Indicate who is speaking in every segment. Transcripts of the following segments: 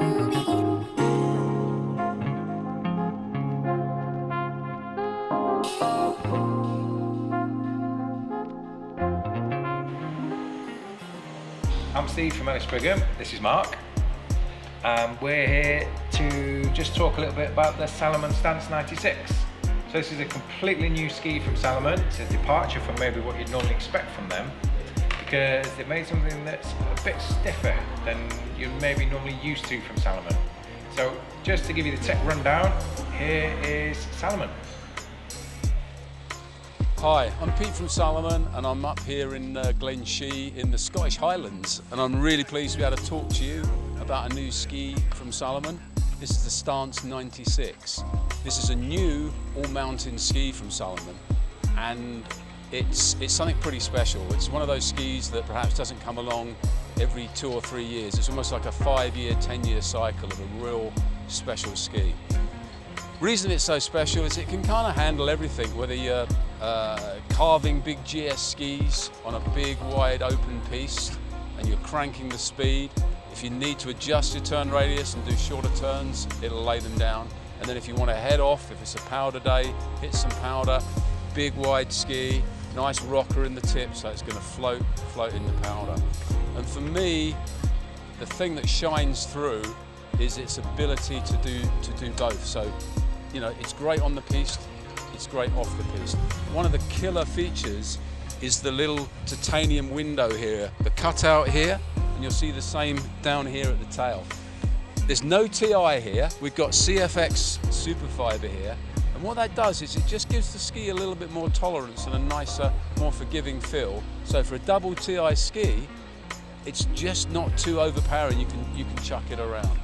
Speaker 1: I'm Steve from Ellis Brigham, this is Mark. Um, we're here to just talk a little bit about the Salomon Stance 96. So this is a completely new ski from Salomon. It's a departure from maybe what you'd normally expect from them because they've made something that's a bit stiffer than you're maybe normally used to from Salomon. So just to give you the tech rundown, here is Salomon.
Speaker 2: Hi, I'm Pete from Salomon and I'm up here in uh, Glen Shee in the Scottish Highlands and I'm really pleased to be able to talk to you about a new ski from Salomon. This is the Stance 96. This is a new all-mountain ski from Salomon and it's, it's something pretty special. It's one of those skis that perhaps doesn't come along every two or three years. It's almost like a five-year, 10-year cycle of a real special ski. Reason it's so special is it can kind of handle everything, whether you're uh, carving big GS skis on a big wide open piece and you're cranking the speed. If you need to adjust your turn radius and do shorter turns, it'll lay them down. And then if you want to head off, if it's a powder day, hit some powder, big wide ski, nice rocker in the tip so it's going to float, float in the powder. And for me, the thing that shines through is its ability to do, to do both. So, you know, it's great on the piste, it's great off the piste. One of the killer features is the little titanium window here, the cutout here, and you'll see the same down here at the tail. There's no TI here, we've got CFX Superfiber here, and what that does is it just gives the ski a little bit more tolerance and a nicer, more forgiving feel. So for a double TI ski, it's just not too overpowering, you can, you can chuck it around.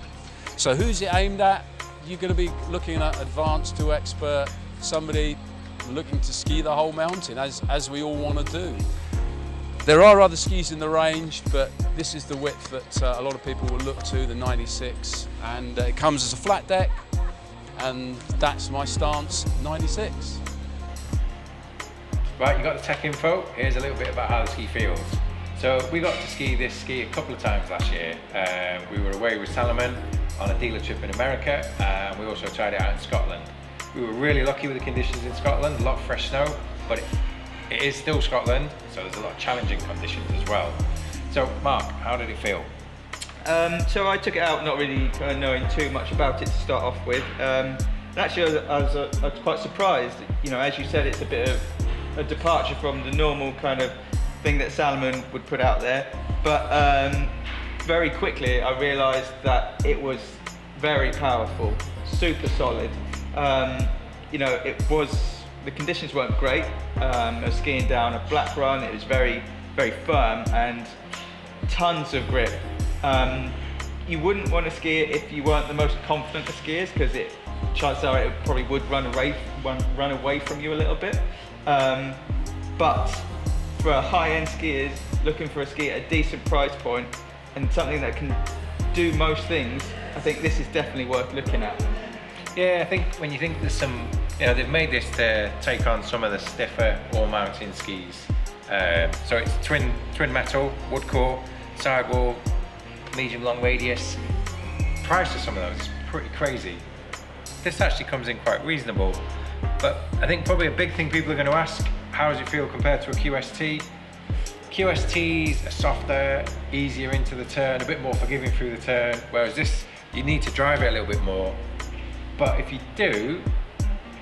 Speaker 2: So who's it aimed at? You're going to be looking at advanced to expert, somebody looking to ski the whole mountain, as, as we all want to do. There are other skis in the range, but this is the width that uh, a lot of people will look to, the 96. And uh, it comes as a flat deck, and that's my stance, 96.
Speaker 1: Right, you got the tech info. Here's a little bit about how the ski feels. So we got to ski this ski a couple of times last year. Um, we were away with Salomon on a dealer trip in America, and we also tried it out in Scotland. We were really lucky with the conditions in Scotland, a lot of fresh snow, but it, it is still Scotland, so there's a lot of challenging conditions as well. So Mark, how did it feel?
Speaker 3: Um, so I took it out not really kind of knowing too much about it to start off with. Um, and actually I was, I, was, I was quite surprised, you know, as you said, it's a bit of a departure from the normal kind of thing that Salomon would put out there. But um, very quickly I realised that it was very powerful, super solid. Um, you know, it was, the conditions weren't great. Um, I was skiing down a black run, it was very, very firm and tons of grip. Um, you wouldn't want to ski it if you weren't the most confident of skiers because it chances are it probably would run away, run, run away from you a little bit. Um, but for high-end skiers looking for a ski at a decent price point and something that can do most things, I think this is definitely worth looking at.
Speaker 1: Yeah, I think when you think there's some, you know, they've made this to take on some of the stiffer all-mountain skis. Uh, so it's twin twin metal, wood core, sidewall, medium long radius. Price of some of those is pretty crazy. This actually comes in quite reasonable, but I think probably a big thing people are going to ask, how does it feel compared to a QST? QSTs are softer, easier into the turn, a bit more forgiving through the turn, whereas this, you need to drive it a little bit more. But if you do,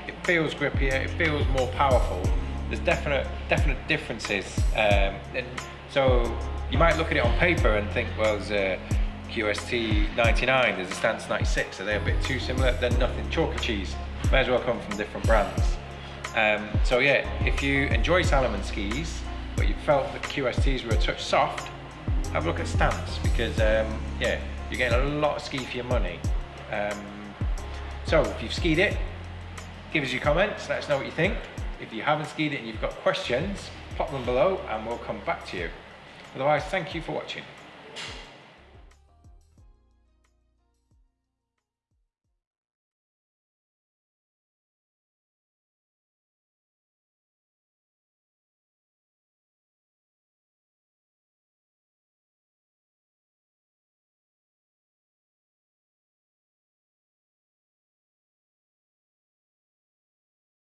Speaker 1: it feels grippier, it feels more powerful. There's definite, definite differences. Um, and so you might look at it on paper and think, well, there's a QST 99, there's a Stance 96, are they a bit too similar? Then nothing, chalk and cheese. May as well come from different brands. Um, so yeah, if you enjoy Salomon skis, but you felt that QSTs were a touch soft, have a look at Stance because um, yeah, you're getting a lot of ski for your money. Um, so if you've skied it, give us your comments, let us know what you think. If you haven't skied it and you've got questions, pop them below and we'll come back to you. Otherwise, thank you for watching.